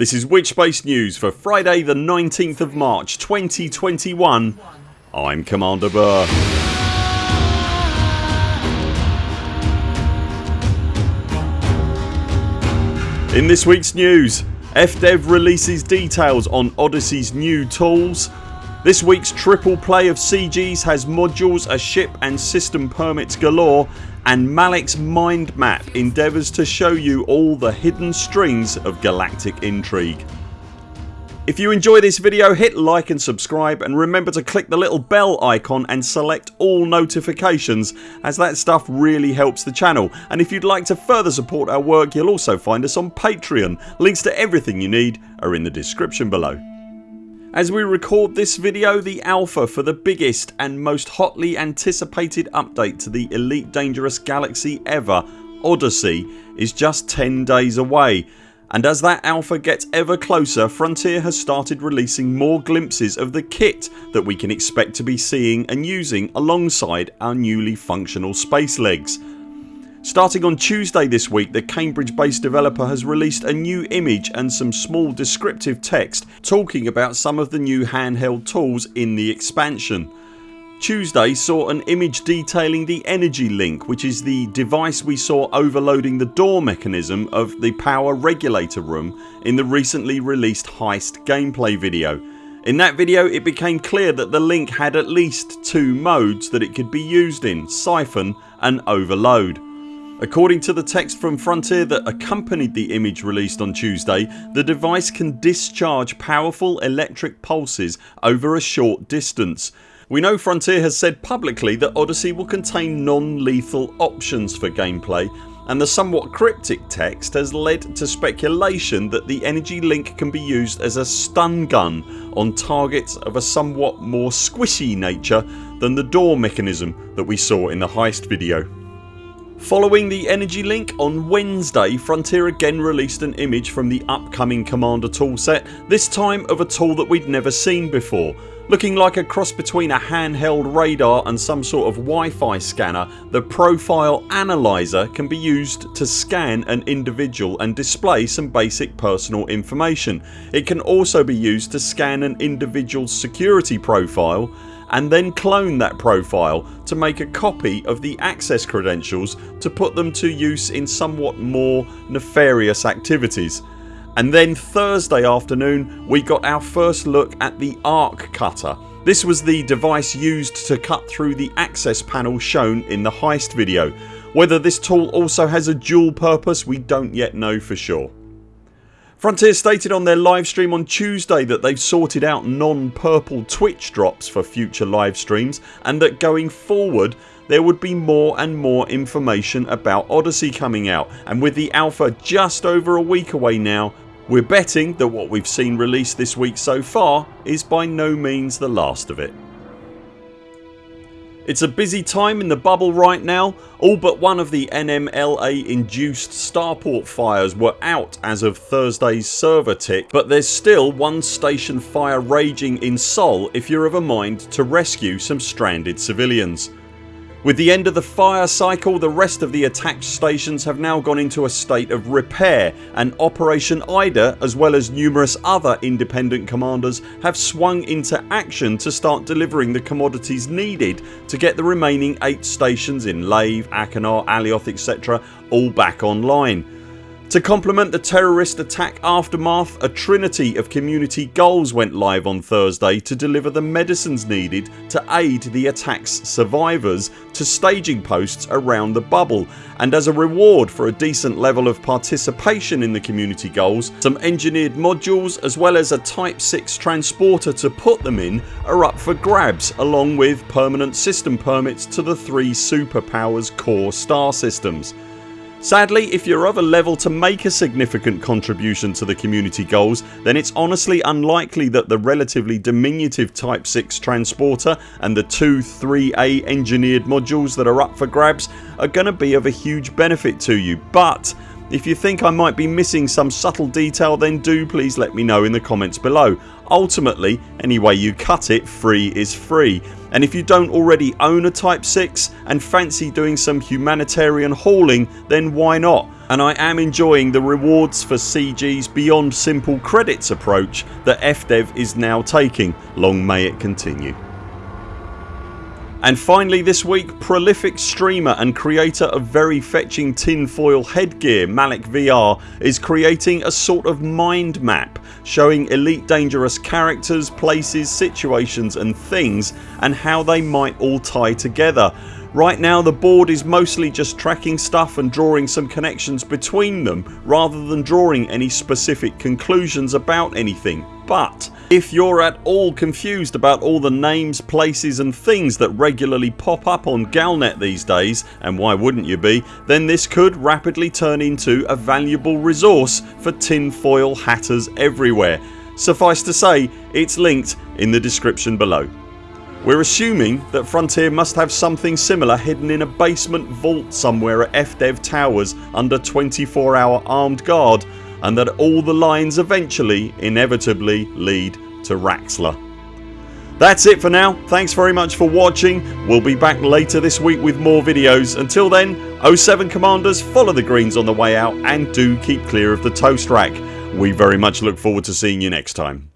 This is Witchbase News for Friday the 19th of March 2021 I'm Commander Burr. In this weeks news FDev releases details on Odyssey's new tools this week's triple play of CGs has modules, a ship and system permits galore and Malic's mind map endeavours to show you all the hidden strings of galactic intrigue. If you enjoy this video hit like and subscribe and remember to click the little bell icon and select all notifications as that stuff really helps the channel and if you'd like to further support our work you'll also find us on Patreon. Links to everything you need are in the description below. As we record this video the alpha for the biggest and most hotly anticipated update to the Elite Dangerous Galaxy ever Odyssey is just 10 days away. And as that alpha gets ever closer Frontier has started releasing more glimpses of the kit that we can expect to be seeing and using alongside our newly functional space legs Starting on Tuesday this week the Cambridge based developer has released a new image and some small descriptive text talking about some of the new handheld tools in the expansion. Tuesday saw an image detailing the Energy Link which is the device we saw overloading the door mechanism of the power regulator room in the recently released Heist gameplay video. In that video it became clear that the Link had at least two modes that it could be used in Siphon and Overload. According to the text from Frontier that accompanied the image released on Tuesday the device can discharge powerful electric pulses over a short distance. We know Frontier has said publicly that Odyssey will contain non-lethal options for gameplay and the somewhat cryptic text has led to speculation that the energy link can be used as a stun gun on targets of a somewhat more squishy nature than the door mechanism that we saw in the heist video. Following the energy link on Wednesday Frontier again released an image from the upcoming Commander toolset this time of a tool that we'd never seen before. Looking like a cross between a handheld radar and some sort of Wi-Fi scanner the Profile Analyzer can be used to scan an individual and display some basic personal information. It can also be used to scan an individual's security profile and then clone that profile to make a copy of the access credentials to put them to use in somewhat more nefarious activities. And then Thursday afternoon we got our first look at the Arc Cutter. This was the device used to cut through the access panel shown in the heist video. Whether this tool also has a dual purpose we don't yet know for sure. Frontier stated on their livestream on Tuesday that they've sorted out non-purple Twitch drops for future live streams and that going forward there would be more and more information about Odyssey coming out and with the alpha just over a week away now we're betting that what we've seen released this week so far is by no means the last of it. It's a busy time in the bubble right now. All but one of the NMLA induced starport fires were out as of Thursdays server tick but there's still one station fire raging in Sol if you're of a mind to rescue some stranded civilians. With the end of the fire cycle the rest of the attacked stations have now gone into a state of repair and Operation Ida as well as numerous other independent commanders have swung into action to start delivering the commodities needed to get the remaining 8 stations in Lave, Achenar, Alioth etc all back online. To complement the terrorist attack aftermath a trinity of community goals went live on Thursday to deliver the medicines needed to aid the attacks survivors to staging posts around the bubble and as a reward for a decent level of participation in the community goals some engineered modules as well as a type 6 transporter to put them in are up for grabs along with permanent system permits to the three superpowers core star systems. Sadly if you're of a level to make a significant contribution to the community goals then it's honestly unlikely that the relatively diminutive Type 6 transporter and the two 3A engineered modules that are up for grabs are going to be of a huge benefit to you. But if you think I might be missing some subtle detail then do please let me know in the comments below. Ultimately any way you cut it free is free and if you don't already own a Type 6 and fancy doing some humanitarian hauling then why not. and I am enjoying the rewards for CGs beyond simple credits approach that FDev is now taking. Long may it continue. And finally this week prolific streamer and creator of very fetching tinfoil headgear Malic VR is creating a sort of mind map showing Elite Dangerous characters, places, situations and things and how they might all tie together. Right now the board is mostly just tracking stuff and drawing some connections between them rather than drawing any specific conclusions about anything but if you're at all confused about all the names, places and things that regularly pop up on Galnet these days and why wouldn't you be then this could rapidly turn into a valuable resource for tinfoil hatters everywhere. Suffice to say it's linked in the description below. We're assuming that Frontier must have something similar hidden in a basement vault somewhere at FDev Towers under 24 hour armed guard and that all the lines eventually inevitably lead to Raxxla. That's it for now. Thanks very much for watching. We'll be back later this week with more videos. Until then 0 7 CMDRs follow the greens on the way out and do keep clear of the toast rack. We very much look forward to seeing you next time.